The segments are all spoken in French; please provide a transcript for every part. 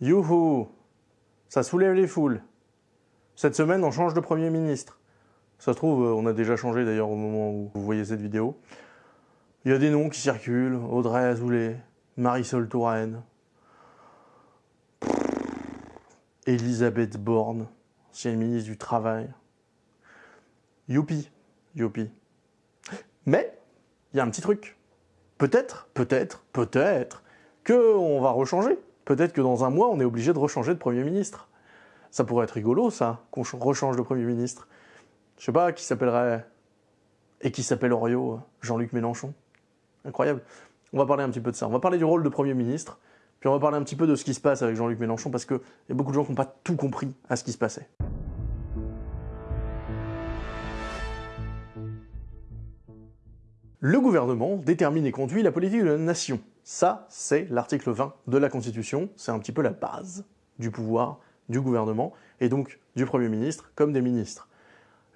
Youhou Ça soulève les foules. Cette semaine, on change de Premier ministre. Ça se trouve, euh, on a déjà changé d'ailleurs au moment où vous voyez cette vidéo. Il y a des noms qui circulent. Audrey Azoulay, Marisol Touraine, Elisabeth Borne, ancienne ministre du Travail. Youpi, youpi. Mais, il y a un petit truc. Peut-être, peut-être, peut-être qu'on va rechanger. Peut-être que dans un mois, on est obligé de rechanger de Premier ministre. Ça pourrait être rigolo, ça, qu'on rechange de Premier ministre. Je sais pas, qui s'appellerait... Et qui s'appelle Orio Jean-Luc Mélenchon. Incroyable. On va parler un petit peu de ça. On va parler du rôle de Premier ministre, puis on va parler un petit peu de ce qui se passe avec Jean-Luc Mélenchon, parce qu'il y a beaucoup de gens qui n'ont pas tout compris à ce qui se passait. Le gouvernement détermine et conduit la politique de la nation. Ça, c'est l'article 20 de la Constitution. C'est un petit peu la base du pouvoir du gouvernement, et donc du Premier ministre comme des ministres.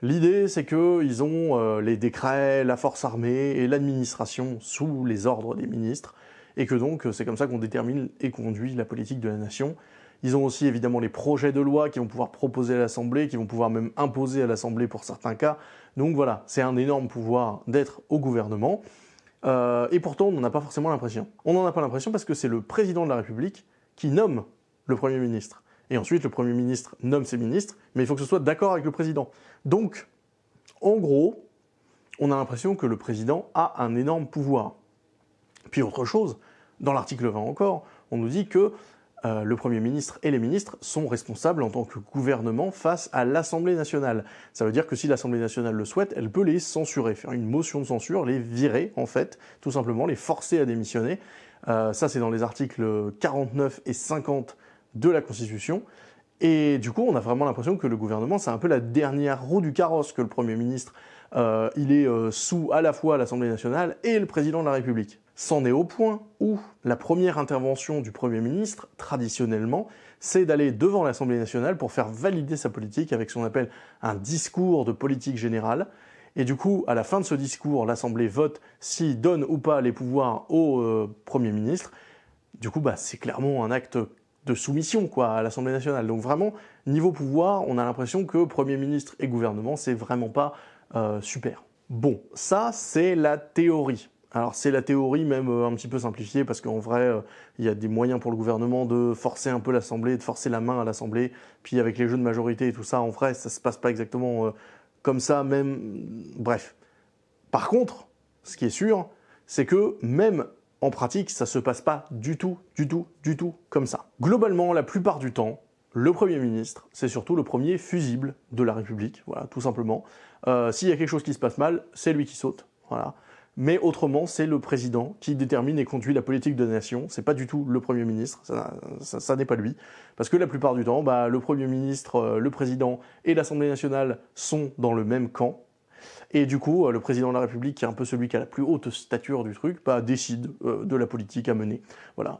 L'idée, c'est qu'ils ont euh, les décrets, la force armée et l'administration sous les ordres des ministres, et que donc c'est comme ça qu'on détermine et conduit la politique de la nation. Ils ont aussi évidemment les projets de loi qui vont pouvoir proposer à l'Assemblée, qui vont pouvoir même imposer à l'Assemblée pour certains cas. Donc voilà, c'est un énorme pouvoir d'être au gouvernement. Euh, et pourtant, on n'en a pas forcément l'impression. On n'en a pas l'impression parce que c'est le président de la République qui nomme le Premier ministre. Et ensuite, le Premier ministre nomme ses ministres, mais il faut que ce soit d'accord avec le président. Donc, en gros, on a l'impression que le président a un énorme pouvoir. Puis autre chose, dans l'article 20 encore, on nous dit que euh, le Premier ministre et les ministres sont responsables en tant que gouvernement face à l'Assemblée nationale. Ça veut dire que si l'Assemblée nationale le souhaite, elle peut les censurer, faire une motion de censure, les virer en fait, tout simplement, les forcer à démissionner. Euh, ça c'est dans les articles 49 et 50 de la Constitution. Et du coup, on a vraiment l'impression que le gouvernement, c'est un peu la dernière roue du carrosse que le Premier ministre, euh, il est sous à la fois l'Assemblée nationale et le Président de la République. C'en est au point où la première intervention du Premier ministre, traditionnellement, c'est d'aller devant l'Assemblée nationale pour faire valider sa politique avec ce qu'on appelle un discours de politique générale. Et du coup, à la fin de ce discours, l'Assemblée vote s'il donne ou pas les pouvoirs au euh, Premier ministre. Du coup, bah, c'est clairement un acte de soumission à l'Assemblée nationale. Donc vraiment, niveau pouvoir, on a l'impression que Premier ministre et gouvernement, c'est vraiment pas euh, super. Bon, ça, c'est la théorie. Alors c'est la théorie même euh, un petit peu simplifiée parce qu'en vrai euh, il y a des moyens pour le gouvernement de forcer un peu l'Assemblée, de forcer la main à l'Assemblée, puis avec les jeux de majorité et tout ça, en vrai ça se passe pas exactement euh, comme ça même, bref. Par contre, ce qui est sûr, c'est que même en pratique ça se passe pas du tout, du tout, du tout comme ça. Globalement, la plupart du temps, le Premier ministre, c'est surtout le premier fusible de la République, voilà, tout simplement. S'il y a quelque chose qui se passe mal, c'est lui qui saute, voilà mais autrement, c'est le président qui détermine et conduit la politique de la nation. C'est pas du tout le Premier ministre, ça, n'est pas lui. Parce que la plupart du temps, bah, le Premier ministre, euh, le président et l'Assemblée nationale sont dans le même camp. Et du coup, euh, le président de la République, qui est un peu celui qui a la plus haute stature du truc, bah, décide euh, de la politique à mener.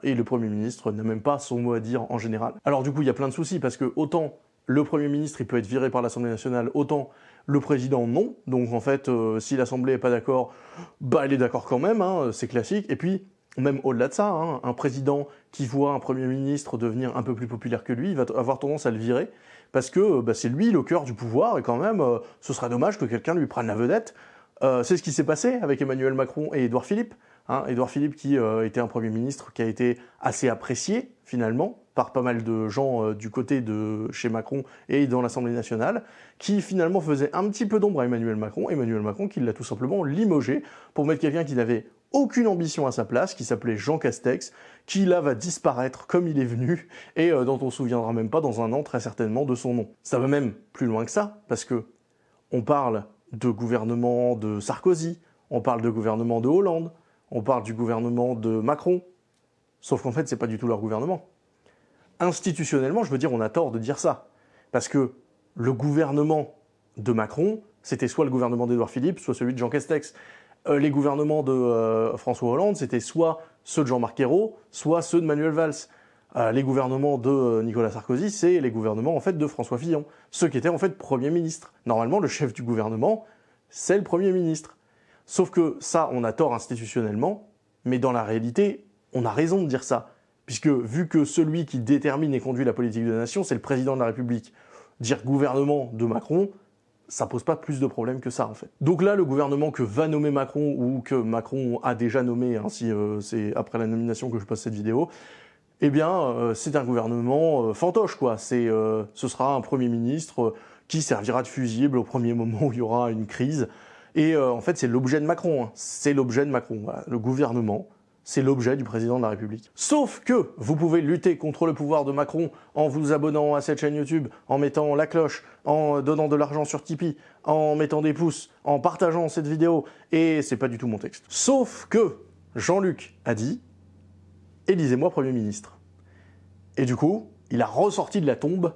Et le Premier ministre n'a même pas son mot à dire en général. Alors du coup, il y a plein de soucis, parce que autant le Premier ministre, peut être viré par l'Assemblée nationale, autant le président, non. Donc en fait, euh, si l'Assemblée n'est pas d'accord, bah elle est d'accord quand même, hein, c'est classique. Et puis, même au-delà de ça, hein, un président qui voit un Premier ministre devenir un peu plus populaire que lui, va avoir tendance à le virer, parce que bah, c'est lui le cœur du pouvoir, et quand même, euh, ce serait dommage que quelqu'un lui prenne la vedette. Euh, c'est ce qui s'est passé avec Emmanuel Macron et Édouard Philippe. Hein, Édouard Philippe qui était un Premier ministre qui a été assez apprécié, finalement, par pas mal de gens euh, du côté de chez Macron et dans l'Assemblée nationale, qui finalement faisait un petit peu d'ombre à Emmanuel Macron, Emmanuel Macron qui l'a tout simplement limogé pour mettre quelqu'un qui n'avait aucune ambition à sa place, qui s'appelait Jean Castex, qui là va disparaître comme il est venu, et euh, dont on se souviendra même pas dans un an très certainement de son nom. Ça va même plus loin que ça, parce que on parle de gouvernement de Sarkozy, on parle de gouvernement de Hollande, on parle du gouvernement de Macron, sauf qu'en fait c'est pas du tout leur gouvernement institutionnellement, je veux dire, on a tort de dire ça. Parce que le gouvernement de Macron, c'était soit le gouvernement d'Edouard Philippe, soit celui de Jean Castex. Euh, les gouvernements de euh, François Hollande, c'était soit ceux de Jean-Marc Ayrault, soit ceux de Manuel Valls. Euh, les gouvernements de Nicolas Sarkozy, c'est les gouvernements en fait de François Fillon, ceux qui étaient en fait Premier ministre. Normalement, le chef du gouvernement, c'est le Premier ministre. Sauf que ça, on a tort institutionnellement, mais dans la réalité, on a raison de dire ça puisque vu que celui qui détermine et conduit la politique de la nation, c'est le président de la République, dire gouvernement de Macron, ça pose pas plus de problèmes que ça en fait. Donc là, le gouvernement que va nommer Macron ou que Macron a déjà nommé, hein, si euh, c'est après la nomination que je poste cette vidéo, eh bien, euh, c'est un gouvernement euh, fantoche quoi. Ce sera un premier ministre qui servira de fusible au premier moment où il y aura une crise. Et en fait, c'est l'objet de Macron. Hein. C'est l'objet de Macron. Le gouvernement c'est l'objet du président de la République. Sauf que vous pouvez lutter contre le pouvoir de Macron en vous abonnant à cette chaîne YouTube, en mettant la cloche, en donnant de l'argent sur Tipeee, en mettant des pouces, en partageant cette vidéo, et c'est pas du tout mon texte. Sauf que Jean-Luc a dit « Élisez-moi Premier ministre ». Et du coup, il a ressorti de la tombe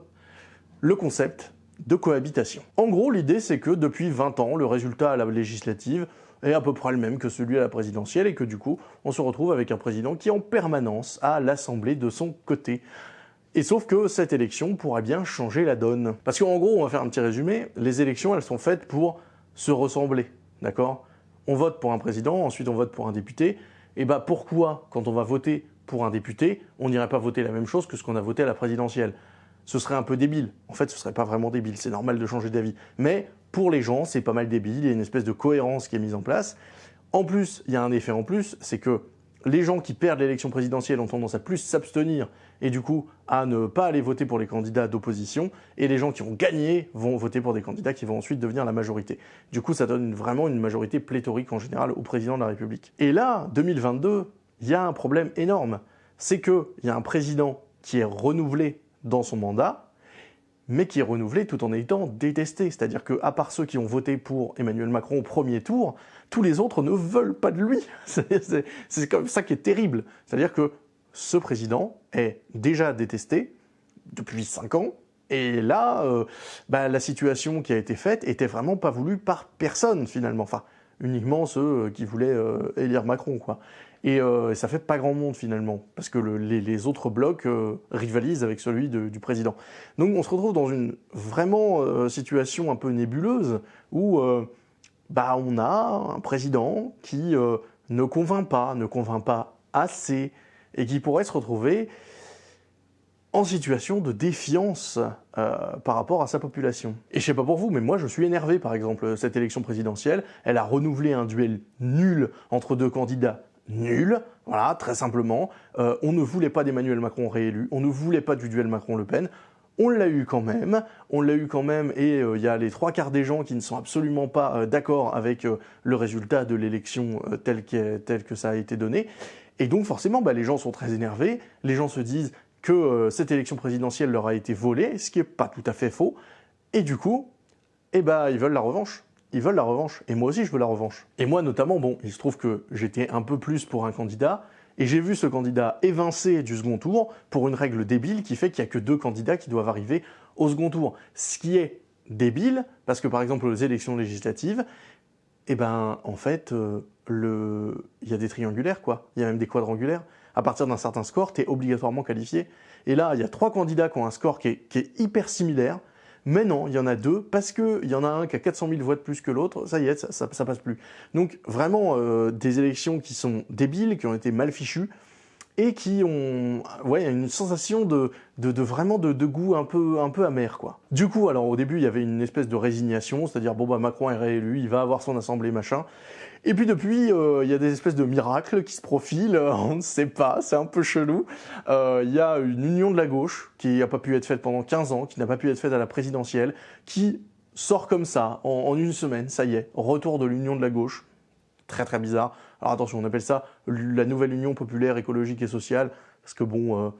le concept de cohabitation. En gros, l'idée c'est que depuis 20 ans, le résultat à la législative est à peu près le même que celui à la présidentielle et que du coup, on se retrouve avec un président qui en permanence a l'Assemblée de son côté. Et sauf que cette élection pourrait bien changer la donne. Parce qu'en gros, on va faire un petit résumé, les élections, elles sont faites pour se ressembler, d'accord? On vote pour un président, ensuite on vote pour un député, et bah pourquoi, quand on va voter pour un député, on n'irait pas voter la même chose que ce qu'on a voté à la présidentielle? Ce serait un peu débile. En fait, ce serait pas vraiment débile, c'est normal de changer d'avis. Mais pour les gens, c'est pas mal débile, il y a une espèce de cohérence qui est mise en place. En plus, il y a un effet en plus, c'est que les gens qui perdent l'élection présidentielle ont tendance à plus s'abstenir et du coup à ne pas aller voter pour les candidats d'opposition, et les gens qui ont gagné vont voter pour des candidats qui vont ensuite devenir la majorité. Du coup, ça donne vraiment une majorité pléthorique en général au président de la République. Et là, 2022, il y a un problème énorme, c'est qu'il y a un président qui est renouvelé dans son mandat, mais qui est renouvelé tout en étant détesté. C'est-à-dire que, à part ceux qui ont voté pour Emmanuel Macron au premier tour, tous les autres ne veulent pas de lui. C'est comme ça qui est terrible. C'est-à-dire que ce président est déjà détesté depuis cinq ans, et là, euh, bah, la situation qui a été faite était vraiment pas voulue par personne finalement. Enfin, uniquement ceux qui voulaient euh, élire Macron, quoi. Euh, et, ça fait pas grand monde finalement, parce que les, autres blocs euh, rivalisent avec celui du président. Donc on se retrouve dans une vraiment euh, situation un peu nébuleuse, où bah, on a un président qui ne convainc pas, ne convainc pas assez, et qui pourrait se retrouver en situation de défiance par rapport à sa population. Et je sais pas pour vous, mais moi je suis énervé par exemple, cette élection présidentielle, elle a renouvelé un duel nul entre deux candidats nul, voilà, très simplement. Euh, on ne voulait pas d'Emmanuel Macron réélu, on ne voulait pas du duel Macron-Le Pen, on l'a eu quand même, on l'a eu quand même, et euh, il y a les trois quarts des gens qui ne sont absolument pas euh, d'accord avec le résultat de l'élection tel, que ça a été donné. Et donc forcément, bah, les gens sont très énervés, les gens se disent que cette élection présidentielle leur a été volée, ce qui n'est pas tout à fait faux, et du coup, eh bah, ils veulent la revanche ils veulent la revanche. Et moi aussi, je veux la revanche. Et moi, notamment, bon, il se trouve que j'étais un peu plus pour un candidat, et j'ai vu ce candidat évincé du second tour pour une règle débile qui fait qu'il n'y a que deux candidats qui doivent arriver au second tour. Ce qui est débile, parce que par exemple, aux élections législatives, eh ben, en fait, euh, le... il y a des triangulaires, quoi. Il y a même des quadrangulaires. À partir d'un certain score, tu es obligatoirement qualifié. Et là, il y a trois candidats qui ont un score qui est hyper similaire, mais non, il y en a deux, parce qu'il y en a un qui a 400 000 voix de plus que l'autre, ça y est, ça, ça, passe plus. Donc vraiment, euh, des élections qui sont débiles, qui ont été mal fichues, et qui ont ouais, une sensation de, de, vraiment de, de, goût un peu, un peu amer. quoi. Du coup, alors au début, il y avait une espèce de résignation, c'est-à-dire, bon, bah Macron est réélu, il va avoir son assemblée, machin. Et puis depuis, euh, il y a des espèces de miracles qui se profilent, on ne sait pas, c'est un peu chelou. Euh, il y a une union de la gauche qui n'a pas pu être faite pendant 15 ans, qui n'a pas pu être faite à la présidentielle, qui sort comme ça, en une semaine, ça y est, retour de l'union de la gauche. Très très bizarre. Alors attention, on appelle ça la nouvelle union populaire, écologique et sociale, parce que bon... Euh,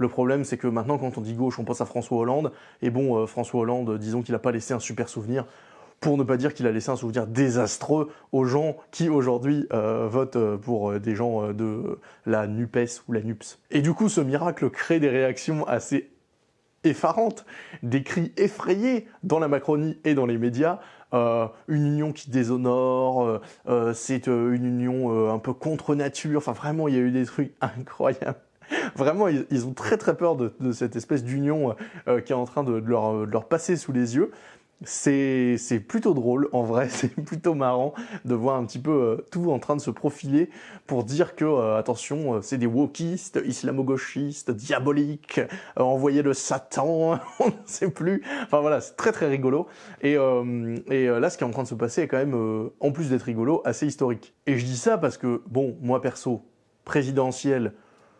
le problème, c'est que maintenant, quand on dit gauche, on pense à François Hollande. Et bon, François Hollande, disons qu'il n'a pas laissé un super souvenir pour ne pas dire qu'il a laissé un souvenir désastreux aux gens qui aujourd'hui euh, votent euh, pour euh, des gens de la NUPES ou la NUPS. Et du coup, ce miracle crée des réactions assez effarantes, des cris effrayés dans la Macronie et dans les médias, une union qui déshonore, c'est une union un peu contre nature, enfin vraiment il y a eu des trucs incroyables. Vraiment, ils, ont très très peur de, cette espèce d'union qui est en train de leur passer sous les yeux. C'est plutôt drôle, en vrai, c'est plutôt marrant de voir un petit peu euh, tout en train de se profiler pour dire que, euh, attention, euh, c'est des wokistes, islamo-gauchistes, diaboliques, envoyés de Satan, on ne sait plus. Enfin voilà, c'est très très rigolo. Et, et là, ce qui est en train de se passer est quand même, en plus d'être rigolo, assez historique. Et je dis ça parce que, bon, moi perso, présidentiel,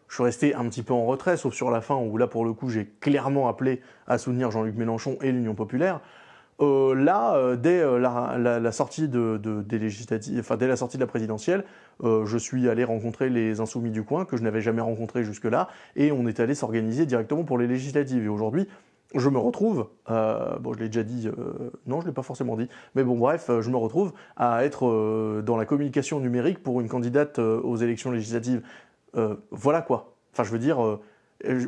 je suis resté un petit peu en retrait, sauf sur la fin où là, pour le coup, j'ai clairement appelé à soutenir Jean-Luc Mélenchon et l'Union Populaire. Euh, là, euh, dès euh, la, sortie de, des législatives, enfin dès la sortie de la présidentielle, je suis allé rencontrer les insoumis du coin que je n'avais jamais rencontrés jusque-là, et on est allé s'organiser directement pour les législatives. Et aujourd'hui, je me retrouve, bon je l'ai déjà dit, non je l'ai pas forcément dit, mais bon bref, je me retrouve à être dans la communication numérique pour une candidate aux élections législatives. voilà quoi. Enfin je veux dire,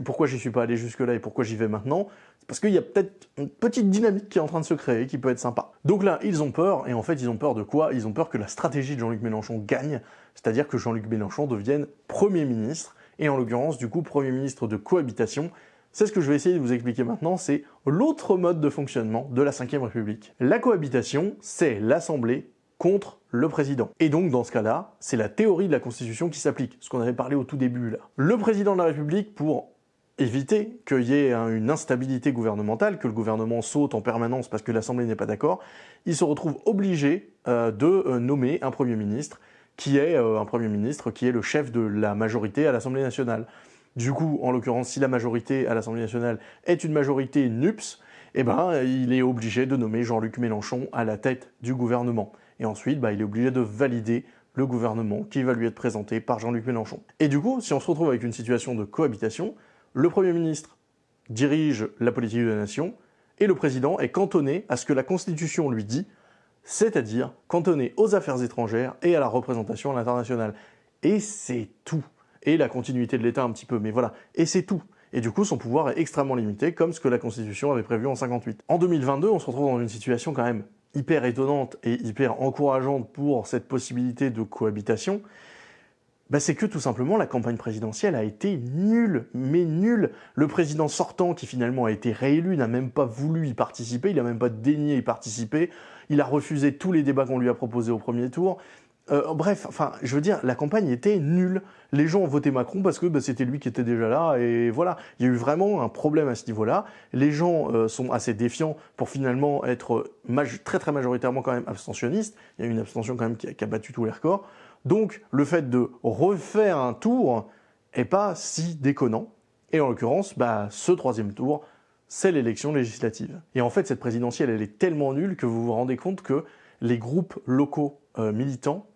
pourquoi j'y suis pas allé jusque-là et pourquoi j'y vais maintenant? Parce qu'il y a peut-être une petite dynamique qui est en train de se créer, qui peut être sympa. Donc là, ils ont peur, et en fait, ils ont peur de quoi? Ils ont peur que la stratégie de Jean-Luc Mélenchon gagne, c'est-à-dire que Jean-Luc Mélenchon devienne Premier ministre, et en l'occurrence, du coup, Premier ministre de cohabitation. C'est ce que je vais essayer de vous expliquer maintenant, c'est l'autre mode de fonctionnement de la Ve République. La cohabitation, c'est l'Assemblée contre le président. Et donc, dans ce cas-là, c'est la théorie de la Constitution qui s'applique, ce qu'on avait parlé au tout début là. Le président de la République, pour éviter qu'il y ait une instabilité gouvernementale, que le gouvernement saute en permanence parce que l'Assemblée n'est pas d'accord, il se retrouve obligé euh, de euh, nommer un Premier ministre qui est euh, un Premier ministre qui est le chef de la majorité à l'Assemblée nationale. Du coup, en l'occurrence, si la majorité à l'Assemblée nationale est une majorité NUPS, eh ben, il est obligé de nommer Jean-Luc Mélenchon à la tête du gouvernement. Et ensuite, bah, il est obligé de valider le gouvernement qui va lui être présenté par Jean-Luc Mélenchon. Et du coup, si on se retrouve avec une situation de cohabitation, le Premier ministre dirige la politique de la nation, et le président est cantonné à ce que la Constitution lui dit, c'est-à-dire cantonné aux affaires étrangères et à la représentation à l'international. Et c'est tout. Et la continuité de l'État un petit peu, mais voilà. Et c'est tout. Et du coup, son pouvoir est extrêmement limité, comme ce que la Constitution avait prévu en 58. En 2022, on se retrouve dans une situation quand même hyper étonnante et hyper encourageante pour cette possibilité de cohabitation, bah, c'est que tout simplement la campagne présidentielle a été nulle, mais nulle. Le président sortant, qui finalement a été réélu, n'a même pas voulu y participer, il n'a même pas daigné y participer, il a refusé tous les débats qu'on lui a proposés au premier tour. Euh, bref, enfin, je veux dire, la campagne était nulle. Les gens ont voté Macron parce que bah, c'était lui qui était déjà là, et voilà. Il y a eu vraiment un problème à ce niveau-là. Les gens euh, sont assez défiants pour finalement être très très majoritairement quand même abstentionnistes. Il y a eu une abstention quand même qui qui a battu tous les records. Donc le fait de refaire un tour est pas si déconnant. Et en l'occurrence, bah, ce troisième tour, c'est l'élection législative. Et en fait, cette présidentielle, elle est tellement nulle que vous vous rendez compte que les groupes locaux euh, militants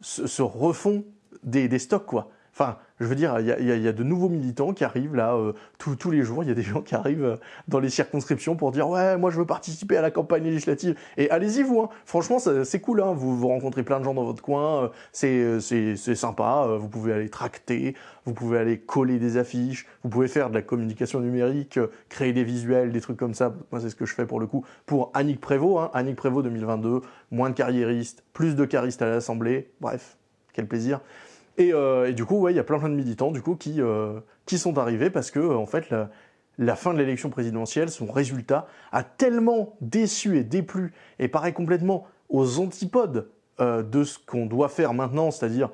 se, refont des, des stocks, quoi. Enfin, je veux dire, il y, a, de nouveaux militants qui arrivent là euh, tous les jours. Il y a des gens qui arrivent euh, dans les circonscriptions pour dire ouais, moi je veux participer à la campagne législative. Et allez-y vous. Hein. Franchement, c'est cool. Hein. Vous, rencontrez plein de gens dans votre coin. Euh, c'est sympa. Vous pouvez aller tracter. Vous pouvez aller coller des affiches. Vous pouvez faire de la communication numérique, créer des visuels, des trucs comme ça. Moi, c'est ce que je fais pour le coup pour Annick Prévost. Hein. Annick Prévost 2022. Moins de carriéristes, plus de caristes à l'Assemblée. Bref, quel plaisir. Euh, et, du coup, il y a plein, plein de militants du coup qui, euh, qui sont arrivés parce que en fait la, fin de l'élection présidentielle, son résultat a tellement déçu et déplu et paraît complètement aux antipodes euh, de ce qu'on doit faire maintenant, c'est-à-dire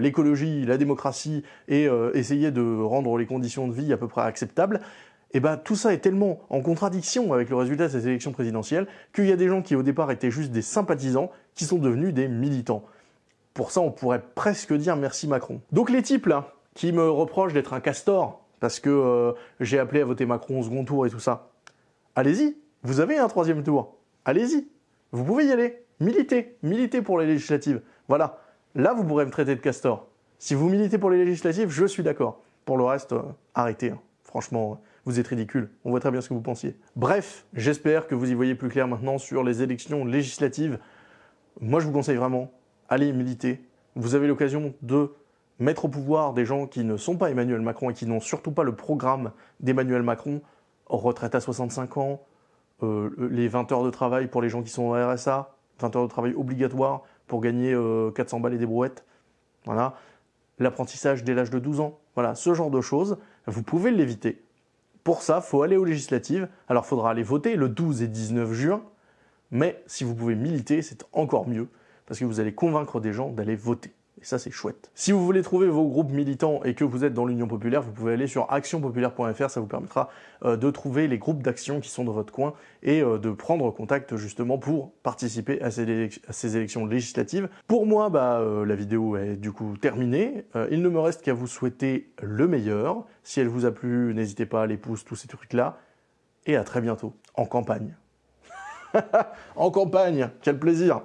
l'écologie, la démocratie et essayer de rendre les conditions de vie à peu près acceptables. Et ben tout ça est tellement en contradiction avec le résultat de ces élections présidentielles qu'il y a des gens qui au départ étaient juste des sympathisants qui sont devenus des militants. Pour ça, on pourrait presque dire merci Macron. Donc les types là, qui me reprochent d'être un castor, parce que euh, j'ai appelé à voter Macron au second tour et tout ça, allez-y, vous avez un troisième tour, allez-y, vous pouvez y aller, militez, militez pour les législatives. Voilà, là vous pourrez me traiter de castor. Si vous militez pour les législatives, je suis d'accord. Pour le reste, euh, arrêtez. Hein. Franchement, vous êtes ridicule. On voit très bien ce que vous pensiez. Bref, j'espère que vous y voyez plus clair maintenant sur les élections législatives. Moi, je vous conseille vraiment allez militer. Vous avez l'occasion de mettre au pouvoir des gens qui ne sont pas Emmanuel Macron et qui n'ont surtout pas le programme d'Emmanuel Macron, retraite à 65 ans, euh, les 20 heures de travail pour les gens qui sont au RSA, 20 heures de travail obligatoire pour gagner 400 euh, balles et des brouettes, voilà, l'apprentissage dès l'âge de 12 ans, voilà, ce genre de choses, vous pouvez l'éviter. Pour ça, faut aller aux législatives. Alors, faudra aller voter le 12 et 19 juin, mais si vous pouvez militer, c'est encore mieux, parce que vous allez convaincre des gens d'aller voter. Et ça, c'est chouette. Si vous voulez trouver vos groupes militants et que vous êtes dans l'Union Populaire, vous pouvez aller sur actionpopulaire.fr, ça vous permettra euh, de trouver les groupes d'action qui sont dans votre coin et euh, de prendre contact justement pour participer à ces, élections législatives. Pour moi, bah, euh, la vidéo est du coup terminée. il ne me reste qu'à vous souhaiter le meilleur. Si elle vous a plu, n'hésitez pas à les pouces, tous ces trucs-là. Et à très bientôt, en campagne. en campagne, quel plaisir